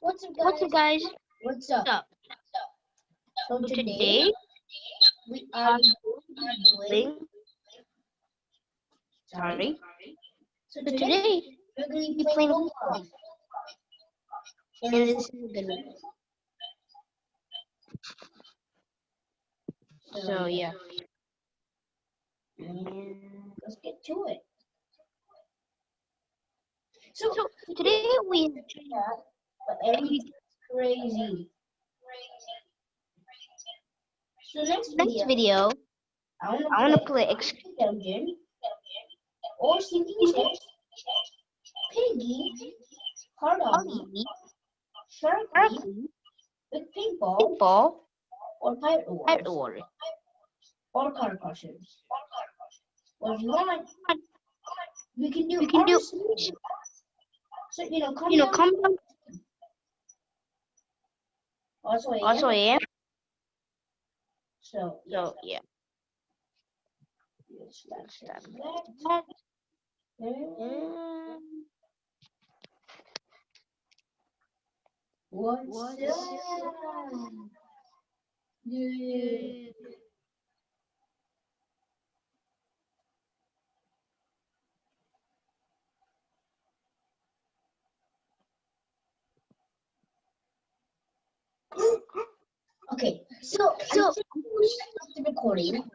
What's up, guys? What's up, guys? What's up? What's up? So So today today, we are going to be doing. sorry. So So today today, we're going to be playing. Pokemon. And this is a good one. So, yeah. And let's get to it. So, so today we but everything's crazy. So next next video, video I want to I want to play Ex dungeon or sinking piggy, hard on Huggy, sharky with paintball Pitball, or pirate wars Pet War. or car crushers. Or if you want, we can do We can do. So you know, come you know come down. Also, yeah. Also, yeah. So So yeah. yes, that's that. Mm, What's What's up? Yeah. Okay, so so the recording.